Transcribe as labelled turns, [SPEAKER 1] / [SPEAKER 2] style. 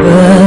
[SPEAKER 1] Whoa.